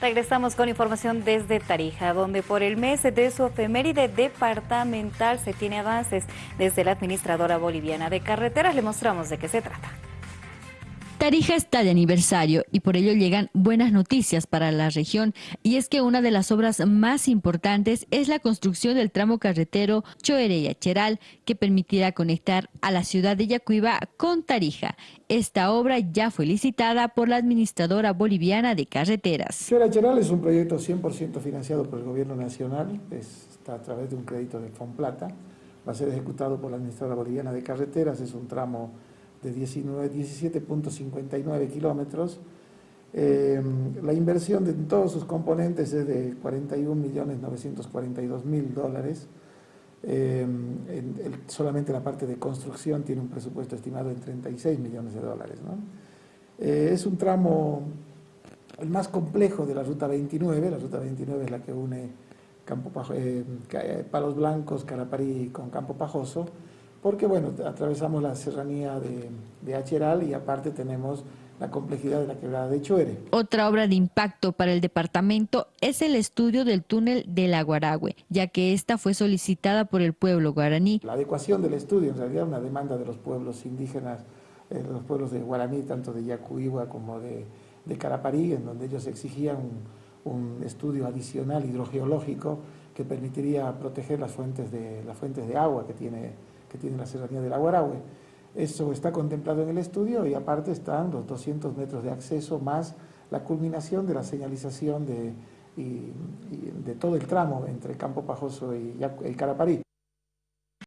Regresamos con información desde Tarija, donde por el mes de su efeméride departamental se tiene avances. Desde la administradora boliviana de carreteras le mostramos de qué se trata. Tarija está de aniversario y por ello llegan buenas noticias para la región y es que una de las obras más importantes es la construcción del tramo carretero Choere-Yacheral que permitirá conectar a la ciudad de Yacuiba con Tarija. Esta obra ya fue licitada por la administradora boliviana de carreteras. Choere-Yacheral es un proyecto 100% financiado por el gobierno nacional, está a través de un crédito de Fonplata, va a ser ejecutado por la administradora boliviana de carreteras, es un tramo de 17.59 kilómetros. Eh, la inversión de todos sus componentes es de 41.942.000 dólares. Eh, solamente la parte de construcción tiene un presupuesto estimado en 36 millones de dólares. Eh, es un tramo el más complejo de la Ruta 29, la Ruta 29 es la que une Campo Palos Blancos, Caraparí con Campo Pajoso, porque bueno, atravesamos la serranía de, de Acheral y aparte tenemos la complejidad de la quebrada de Choere. Otra obra de impacto para el departamento es el estudio del túnel de la Guaragüe, ya que esta fue solicitada por el pueblo guaraní. La adecuación del estudio, en realidad una demanda de los pueblos indígenas, eh, los pueblos de Guaraní, tanto de Yacuigua como de, de Caraparí, en donde ellos exigían un, un, estudio adicional hidrogeológico que permitiría proteger las fuentes de, las fuentes de agua que tiene que tiene la serranía del Aguarahue. Eso está contemplado en el estudio y aparte están los 200 metros de acceso más la culminación de la señalización de, de todo el tramo entre Campo Pajoso y, y Caraparí.